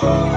Bye.